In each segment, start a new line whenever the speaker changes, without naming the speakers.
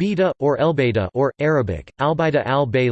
Beta, or Elbeida or, Arabic, Albaida al-Bay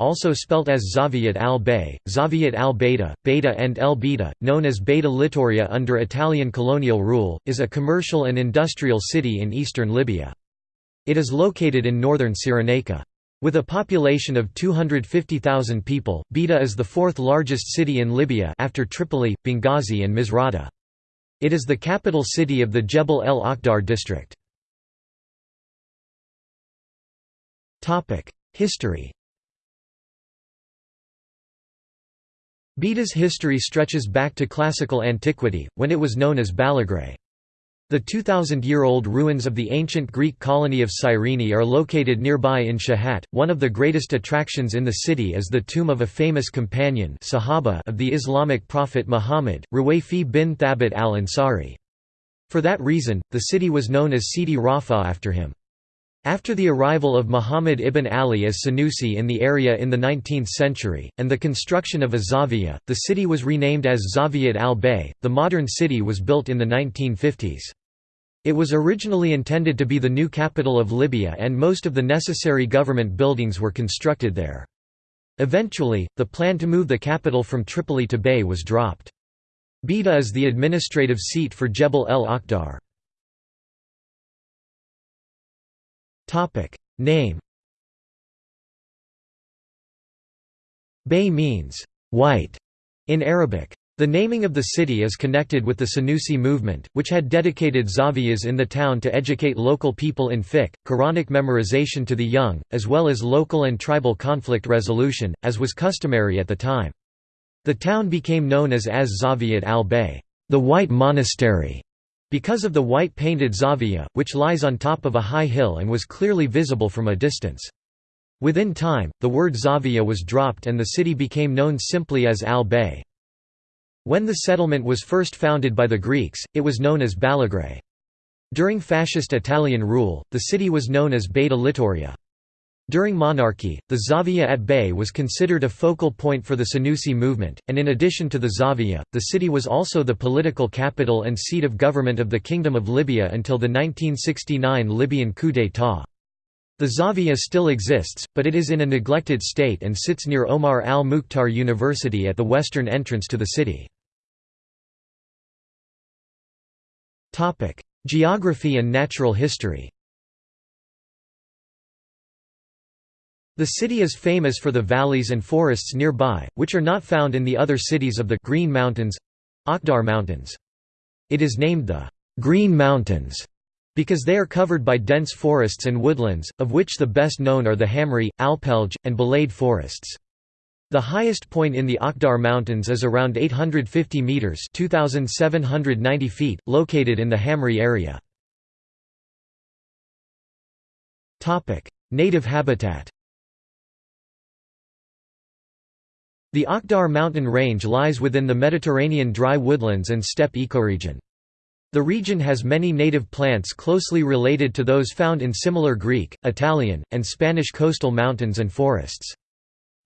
also spelt as Zaviyat al-Bay, Zaviyat al-Beta, Beta and El Beta, known as Beda Littoria under Italian colonial rule, is a commercial and industrial city in eastern Libya. It is located in northern Cyrenaica. With a population of 250,000 people, Bayda is the fourth largest city in Libya after Tripoli, Benghazi and Misrata. It is the capital city of the Jebel el Akhdar district. History Bayda's history stretches back to classical antiquity, when it was known as Balagrae. The 2,000-year-old ruins of the ancient Greek colony of Cyrene are located nearby in Shahat. One of the greatest attractions in the city is the tomb of a famous companion Sahaba of the Islamic prophet Muhammad, Ruwayfi bin Thabit al-Ansari. For that reason, the city was known as Sidi Rafa after him. After the arrival of Muhammad ibn Ali as Sanusi in the area in the 19th century, and the construction of a Zawiya, the city was renamed as Zawiyat al-Bay. The modern city was built in the 1950s. It was originally intended to be the new capital of Libya and most of the necessary government buildings were constructed there. Eventually, the plan to move the capital from Tripoli to Bay was dropped. Bayda is the administrative seat for Jebel el Akhdar. Topic Name Bay means white in Arabic. The naming of the city is connected with the Sanusi movement, which had dedicated zawiyas in the town to educate local people in fiqh, Quranic memorization to the young, as well as local and tribal conflict resolution, as was customary at the time. The town became known as Az Zawiyat al-Bay, the White Monastery, because of the white painted Zavia, which lies on top of a high hill and was clearly visible from a distance. Within time, the word Zavia was dropped and the city became known simply as Al-Bay. When the settlement was first founded by the Greeks, it was known as Balagrae. During fascist Italian rule, the city was known as Beda Littoria. During monarchy, the Zawiya at Bay was considered a focal point for the Sanusi movement, and in addition to the Zawiya, the city was also the political capital and seat of government of the Kingdom of Libya until the 1969 Libyan coup d'état. The Zawiya still exists, but it is in a neglected state and sits near Omar al-Mukhtar University at the western entrance to the city. Geography and natural history The city is famous for the valleys and forests nearby, which are not found in the other cities of the Green Mountains Akhdar Mountains. It is named the Green Mountains because they are covered by dense forests and woodlands, of which the best known are the Hamri, Alpelj, and Balade forests. The highest point in the Akhdar Mountains is around 850 metres 2,790 feet, located in the Hamri area. Native habitat The Akhdar mountain range lies within the Mediterranean dry woodlands and steppe ecoregion. The region has many native plants closely related to those found in similar Greek, Italian, and Spanish coastal mountains and forests.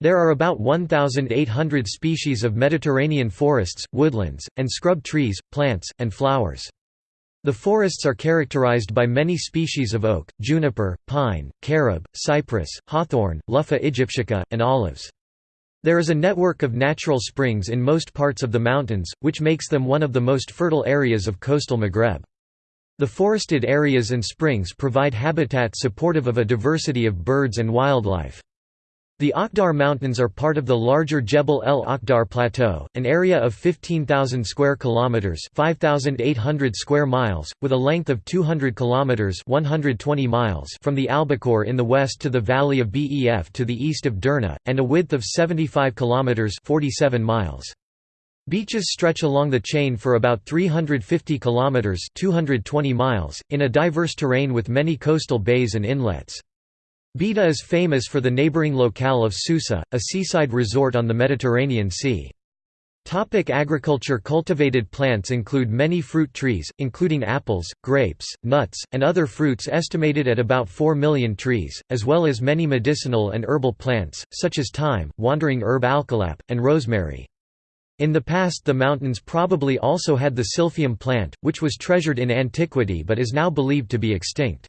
There are about 1,800 species of Mediterranean forests, woodlands, and scrub trees, plants, and flowers. The forests are characterized by many species of oak, juniper, pine, carob, cypress, hawthorn, Luffa aegyptiaca, and olives. There is a network of natural springs in most parts of the mountains, which makes them one of the most fertile areas of coastal Maghreb. The forested areas and springs provide habitat supportive of a diversity of birds and wildlife. The Akhdar Mountains are part of the larger Jebel el Akhdar Plateau, an area of 15,000 square kilometers (5,800 square miles), with a length of 200 kilometers (120 miles) from the Albacore in the west to the valley of Bef to the east of Derna, and a width of 75 kilometers (47 miles). Beaches stretch along the chain for about 350 kilometers (220 miles) in a diverse terrain with many coastal bays and inlets. Bayda is famous for the neighboring locale of Susa, a seaside resort on the Mediterranean Sea. Topic agriculture Cultivated plants include many fruit trees, including apples, grapes, nuts, and other fruits estimated at about 4 million trees, as well as many medicinal and herbal plants, such as thyme, wandering herb alkalap, and rosemary. In the past the mountains probably also had the silphium plant, which was treasured in antiquity but is now believed to be extinct.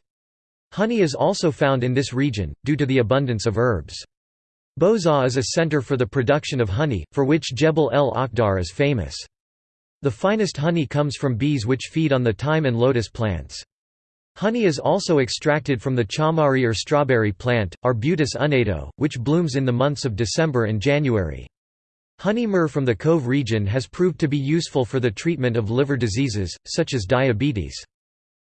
Honey is also found in this region, due to the abundance of herbs. Bozaa is a center for the production of honey, for which Jebel el Akhdar is famous. The finest honey comes from bees which feed on the thyme and lotus plants. Honey is also extracted from the chamari or strawberry plant, Arbutus unedo, which blooms in the months of December and January. Honey myrrh from the Cove region has proved to be useful for the treatment of liver diseases, such as diabetes.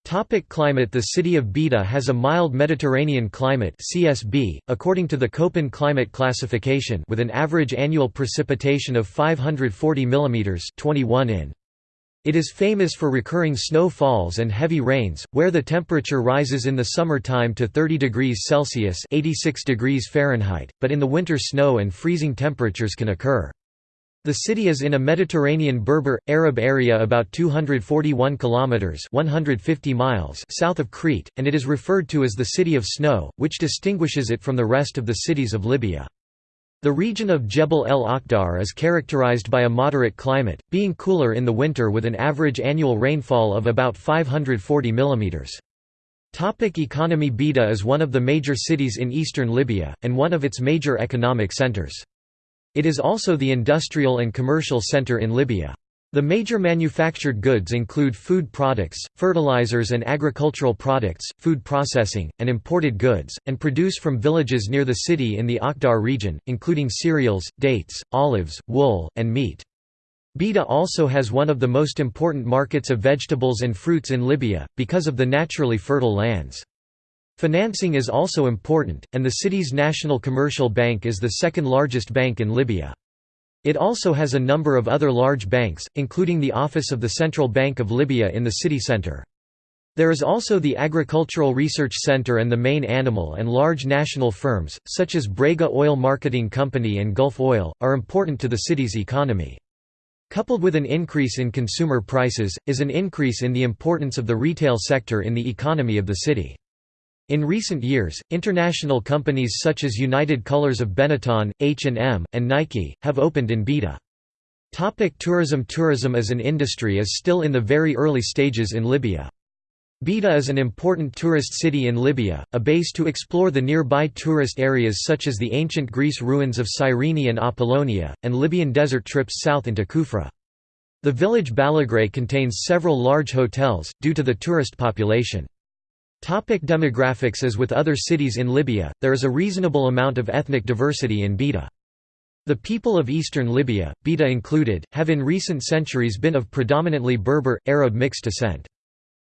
Topic climate The city of Bayda has a mild Mediterranean climate CSB, according to the Köppen climate classification with an average annual precipitation of 540 mm 21 in. It is famous for recurring snow falls and heavy rains, where the temperature rises in the summer time to 30 degrees Celsius 86 degrees Fahrenheit, but in the winter snow and freezing temperatures can occur. The city is in a Mediterranean Berber Arab area about 241 kilometers (150 miles) south of Crete, and it is referred to as the City of Snow, which distinguishes it from the rest of the cities of Libya. The region of Jebel el Akhdar is characterized by a moderate climate, being cooler in the winter with an average annual rainfall of about 540 mm. Topic economy Bayda is one of the major cities in eastern Libya, and one of its major economic centers. It is also the industrial and commercial center in Libya. The major manufactured goods include food products, fertilizers and agricultural products, food processing, and imported goods, and produce from villages near the city in the Akhdar region, including cereals, dates, olives, wool, and meat. Bayda also has one of the most important markets of vegetables and fruits in Libya, because of the naturally fertile lands. Financing is also important, and the city's national commercial bank is the second largest bank in Libya. It also has a number of other large banks, including the office of the Central Bank of Libya in the city centre. There is also the Agricultural Research Center and the main animal and large national firms, such as Brega Oil Marketing Company and Gulf Oil, are important to the city's economy. Coupled with an increase in consumer prices, is an increase in the importance of the retail sector in the economy of the city. In recent years, international companies such as United Colors of Benetton, H&M, and Nike, have opened in Bayda. Topic tourism Tourism as an industry is still in the very early stages in Libya. Bayda is an important tourist city in Libya, a base to explore the nearby tourist areas such as the ancient Greece ruins of Cyrene and Apollonia, and Libyan desert trips south into Kufra. The village Balagray contains several large hotels, due to the tourist population. Topic demographics As with other cities in Libya, there is a reasonable amount of ethnic diversity in Bayda. The people of eastern Libya, Bayda included, have in recent centuries been of predominantly Berber, Arab mixed descent.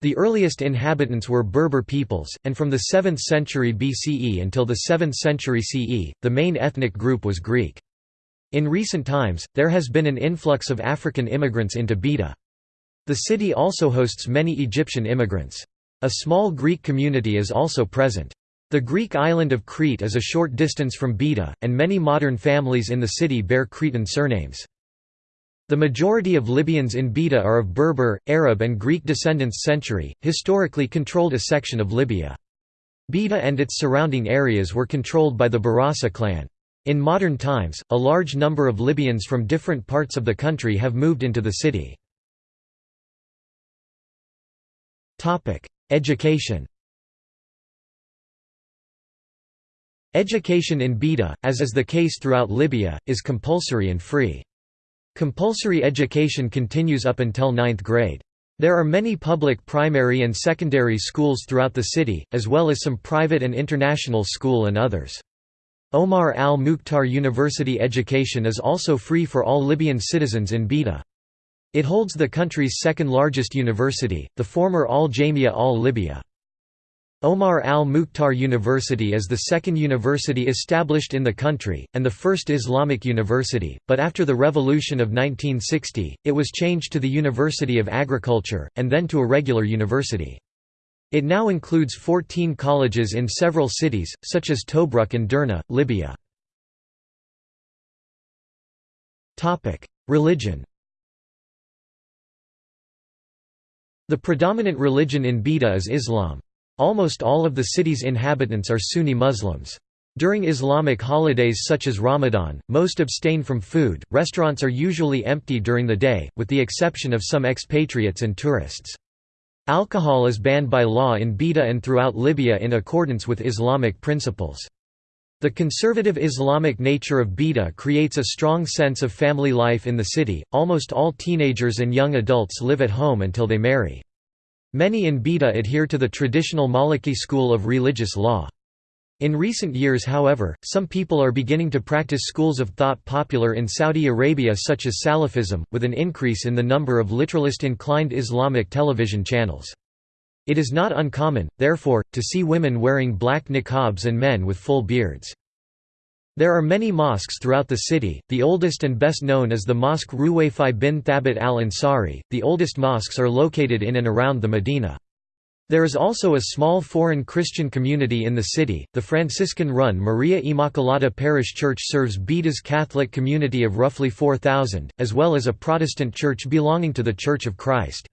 The earliest inhabitants were Berber peoples, and from the 7th century BCE until the 7th century CE, the main ethnic group was Greek. In recent times, there has been an influx of African immigrants into Bayda. The city also hosts many Egyptian immigrants. A small Greek community is also present. The Greek island of Crete is a short distance from Bayda, and many modern families in the city bear Cretan surnames. The majority of Libyans in Bayda are of Berber, Arab and Greek descendants century, historically controlled a section of Libya. Bayda and its surrounding areas were controlled by the Barasa clan. In modern times, a large number of Libyans from different parts of the country have moved into the city. Education Education in Bayda, as is the case throughout Libya, is compulsory and free. Compulsory education continues up until ninth grade. There are many public primary and secondary schools throughout the city, as well as some private and international school and others. Omar al-Mukhtar University education is also free for all Libyan citizens in Bayda. It holds the country's second largest university, the former Al-Jamia al-Libya. Omar al-Mukhtar University is the second university established in the country, and the first Islamic university, but after the revolution of 1960, it was changed to the University of Agriculture, and then to a regular university. It now includes 14 colleges in several cities, such as Tobruk and Derna, Libya. Religion The predominant religion in Bayda is Islam. Almost all of the city's inhabitants are Sunni Muslims. During Islamic holidays such as Ramadan, most abstain from food. Restaurants are usually empty during the day, with the exception of some expatriates and tourists. Alcohol is banned by law in Bayda and throughout Libya in accordance with Islamic principles. The conservative Islamic nature of Bayda creates a strong sense of family life in the city. Almost all teenagers and young adults live at home until they marry. Many in Bayda adhere to the traditional Maliki school of religious law. In recent years however, some people are beginning to practice schools of thought popular in Saudi Arabia such as Salafism, with an increase in the number of literalist-inclined Islamic television channels. It is not uncommon, therefore, to see women wearing black niqabs and men with full beards. There are many mosques throughout the city, the oldest and best known is the Mosque Ruwayfi bin Thabit al-Ansari, the oldest mosques are located in and around the Medina. There is also a small foreign Christian community in the city. The Franciscan-run Maria Immaculata Parish Church serves Bayda's Catholic community of roughly 4,000, as well as a Protestant church belonging to the Church of Christ.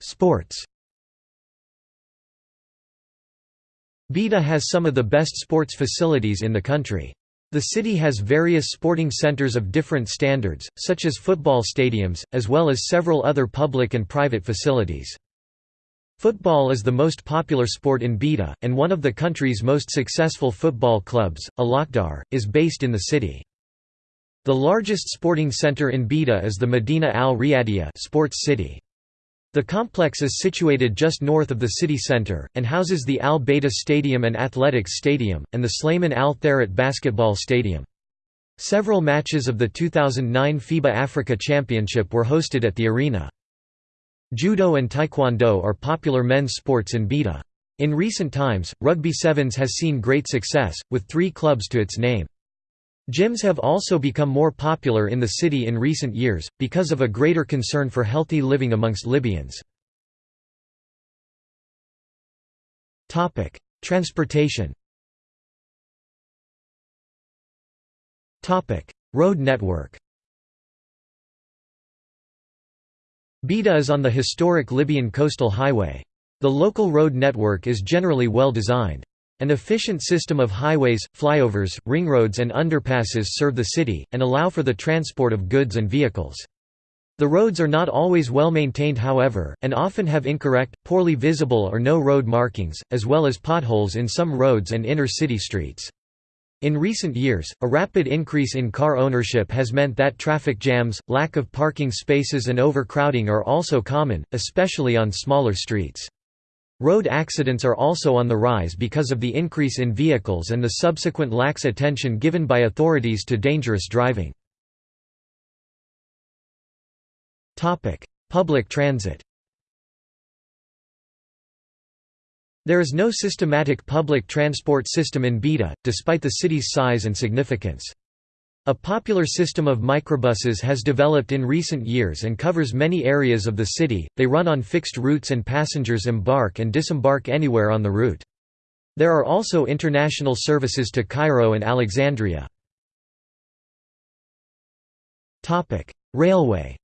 Sports. Bayda has some of the best sports facilities in the country. The city has various sporting centers of different standards, such as football stadiums, as well as several other public and private facilities. Football is the most popular sport in Bayda, and one of the country's most successful football clubs, Al Akhdar, is based in the city. The largest sporting center in Bayda is the Medina Al Riyadiyah sports city. The complex is situated just north of the city centre, and houses the Al Bayda Stadium and Athletics Stadium, and the Slayman Al Tharat Basketball Stadium. Several matches of the 2009 FIBA Africa Championship were hosted at the arena. Judo and Taekwondo are popular men's sports in Bayda. In recent times, Rugby Sevens has seen great success, with three clubs to its name. Gyms have also become more popular in the city in recent years, because of a greater concern for healthy living amongst Libyans. Transportation Road network Bayda is on the historic Libyan coastal highway. The local road network is generally well designed. An efficient system of highways, flyovers, ringroads and underpasses serve the city, and allow for the transport of goods and vehicles. The roads are not always well maintained however, and often have incorrect, poorly visible or no road markings, as well as potholes in some roads and inner-city streets. In recent years, a rapid increase in car ownership has meant that traffic jams, lack of parking spaces and overcrowding are also common, especially on smaller streets. Road accidents are also on the rise because of the increase in vehicles and the subsequent lax attention given by authorities to dangerous driving. Public transit There is no systematic public transport system in Bayda, despite the city's size and significance. A popular system of microbuses has developed in recent years and covers many areas of the city. They run on fixed routes and passengers embark and disembark anywhere on the route. There are also international services to Cairo and Alexandria. Railway.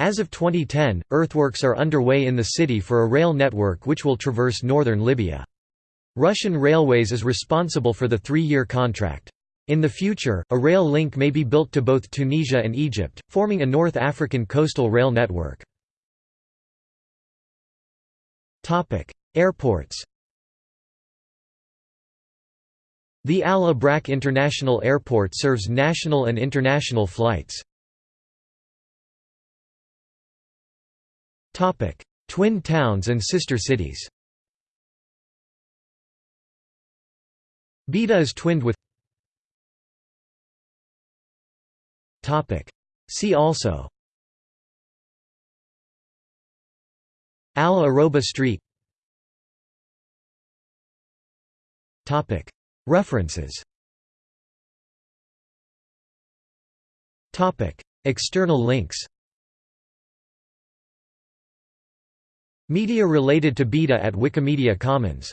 As of 2010, earthworks are underway in the city for a rail network which will traverse northern Libya. Russian Railways is responsible for the three-year contract. In the future, a rail link may be built to both Tunisia and Egypt, forming a North African coastal rail network. Airports The Al Abrak International Airport serves national and international flights. Twin towns and sister cities Bayda is twinned with See also Al Aroba Street References External links Media related to Bayda at Wikimedia Commons